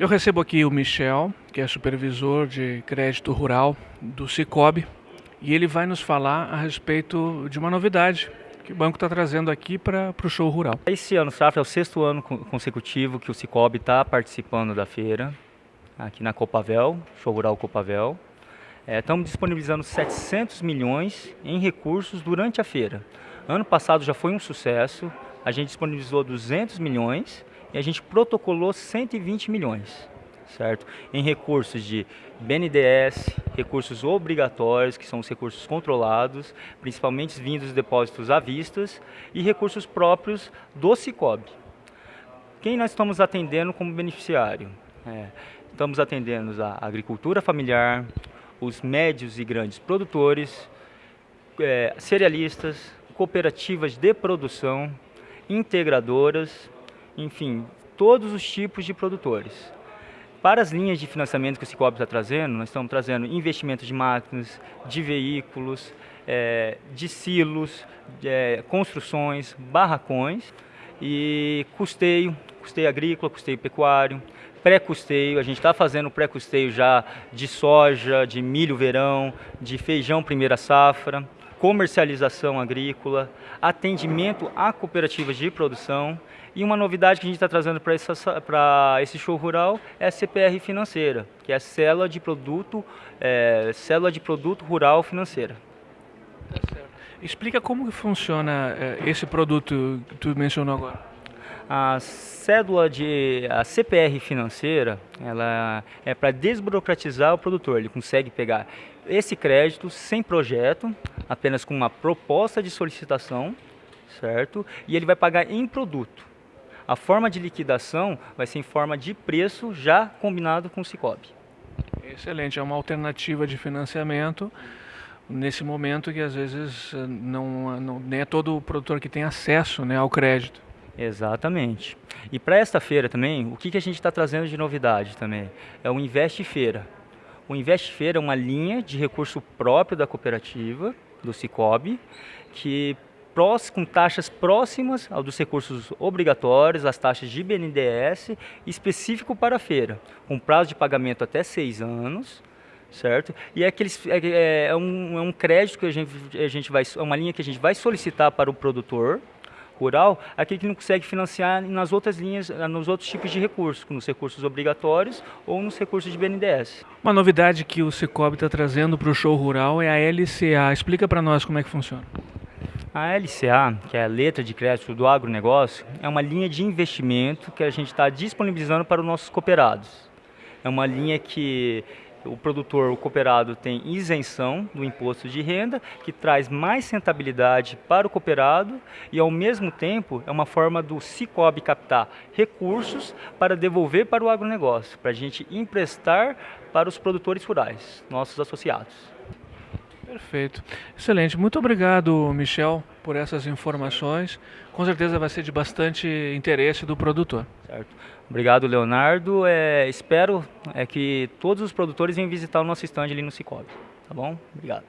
Eu recebo aqui o Michel, que é supervisor de crédito rural do Cicobi, e ele vai nos falar a respeito de uma novidade que o banco está trazendo aqui para o show rural. Esse ano, Safra, é o sexto ano consecutivo que o Cicobi está participando da feira, aqui na Copavel, show rural Copavel. É, estamos disponibilizando 700 milhões em recursos durante a feira. Ano passado já foi um sucesso, a gente disponibilizou 200 milhões e a gente protocolou 120 milhões, certo? Em recursos de BNDES, recursos obrigatórios, que são os recursos controlados, principalmente vindos dos depósitos à vista, e recursos próprios do Cicobi. Quem nós estamos atendendo como beneficiário? É, estamos atendendo a agricultura familiar, os médios e grandes produtores, é, cerealistas, cooperativas de produção, integradoras, enfim, todos os tipos de produtores. Para as linhas de financiamento que o Cicobi está trazendo, nós estamos trazendo investimentos de máquinas, de veículos, é, de silos, é, construções, barracões e custeio, custeio agrícola, custeio pecuário, pré-custeio, a gente está fazendo pré-custeio já de soja, de milho verão, de feijão primeira safra, comercialização agrícola, atendimento a cooperativas de produção e uma novidade que a gente está trazendo para esse show rural é a CPR financeira, que é a célula de produto, é, célula de produto rural financeira. Tá Explica como funciona é, esse produto que tu mencionou agora. A cédula de a CPR financeira, ela é para desburocratizar o produtor. Ele consegue pegar esse crédito sem projeto, apenas com uma proposta de solicitação, certo? E ele vai pagar em produto. A forma de liquidação vai ser em forma de preço já combinado com o Cicobi. Excelente, é uma alternativa de financiamento nesse momento que às vezes não, não nem é todo o produtor que tem acesso né, ao crédito. Exatamente. E para esta feira também, o que, que a gente está trazendo de novidade também? É o Investe Feira. O Investe Feira é uma linha de recurso próprio da cooperativa, do Cicobi, que com taxas próximas ao dos recursos obrigatórios, as taxas de BNDES, específico para a feira, com prazo de pagamento até seis anos, certo? E é, aqueles, é, é, é, um, é um crédito que a gente, a gente vai, é uma linha que a gente vai solicitar para o produtor, rural, aquele que não consegue financiar nas outras linhas, nos outros tipos de recursos, nos recursos obrigatórios ou nos recursos de BNDES. Uma novidade que o Cicobi está trazendo para o show rural é a LCA. Explica para nós como é que funciona. A LCA, que é a letra de crédito do agronegócio, é uma linha de investimento que a gente está disponibilizando para os nossos cooperados. É uma linha que o produtor, o cooperado tem isenção do imposto de renda, que traz mais rentabilidade para o cooperado e ao mesmo tempo é uma forma do Cicobi captar recursos para devolver para o agronegócio, para a gente emprestar para os produtores rurais, nossos associados. Perfeito. Excelente. Muito obrigado, Michel, por essas informações. Com certeza vai ser de bastante interesse do produtor. Certo. Obrigado, Leonardo. É, espero é, que todos os produtores venham visitar o nosso stand ali no Cicobi. Tá bom? Obrigado.